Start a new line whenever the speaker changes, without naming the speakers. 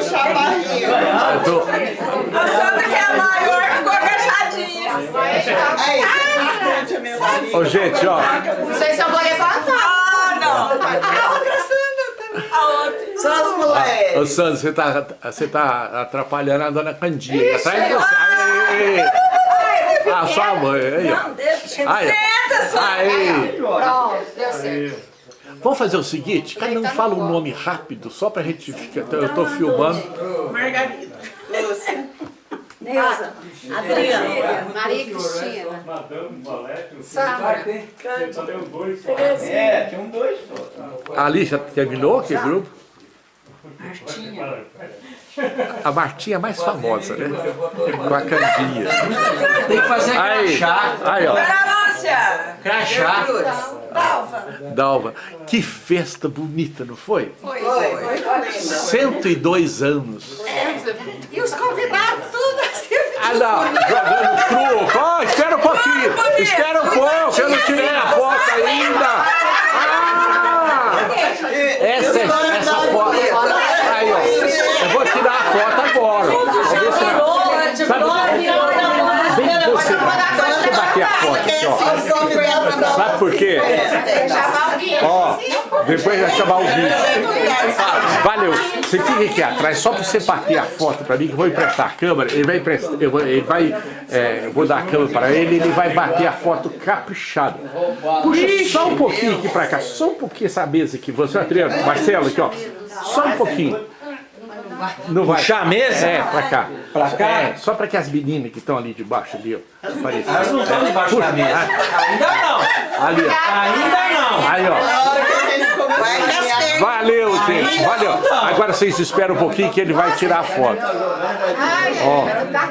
puxar a barriga.
Eu tô...
A Sandra que é a maior ficou agachadinha.
Aí, você minha barriga.
Ô, gente, ó.
Vocês são blogueiras
Ah, não. A outra Sandra também. A outra.
Só as
Ô,
mulheres.
Sandro, você tá, você tá atrapalhando a dona Candinha. Atrás de você. Ah, sua mãe. Aí, ó.
Não, deixa. Senta, Sandra.
Aí.
Pronto, deu certo.
Vamos fazer o seguinte, cada um fala um nome rápido, só pra gente ficar. Eu tô filmando.
Margarida.
Lúcia.
Neuza,
Adriana.
Maria Cristina,
Madame Valete, tem os dois.
É, tinha um dois só.
Ali já terminou aquele grupo?
Martinha.
A Martinha é mais famosa, né? Com a Candinha.
Tem que fazer crachá.
aí, ó.
Lúcia.
Crachá.
Dalva.
Dalva, que festa bonita, não foi?
Foi.
Foi, foi linda.
102 anos.
e os convidados, tudo assim.
Ah, não, jogando truco. Ó, espera um pouquinho. Espera um pouco, eu não tirei a foto ainda. Ah! Essa, essa foto. Aí, ó. Eu vou tirar a foto agora. Vamos ver se Sabe, vem você, você bater a foto aqui, ó.
Os convidados pra dar
Sabe por quê? Ó, depois vai chamar o vídeo. Valeu. Você fica aqui atrás só pra você bater a foto pra mim, que eu vou emprestar a câmera. Ele vai emprestar, eu vou, ele vai, é, eu vou dar a câmera pra ele, ele vai bater a foto caprichada. Puxa só um pouquinho aqui pra cá, só um pouquinho essa mesa aqui. Você, Adriano, Marcelo, aqui, ó. Só um pouquinho. Não vai.
Puxar a mesa?
É, pra cá.
Pra cá?
É, só pra que as meninas que estão ali debaixo ali, ó.
Elas não estão debaixo da mesa. Ainda não.
Ali, ó.
Ainda não.
Aí, ó. Valeu, gente, valeu. Agora vocês esperam um pouquinho que ele vai tirar a foto.
Ai,
Ó.
tá